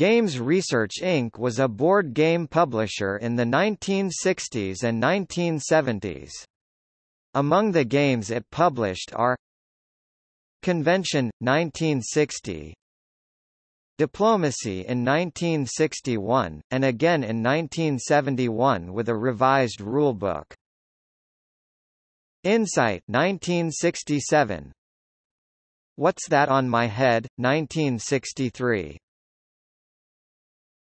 Games Research Inc. was a board game publisher in the 1960s and 1970s. Among the games it published are Convention, 1960 Diplomacy in 1961, and again in 1971 with a revised rulebook. Insight 1967 What's That on My Head, 1963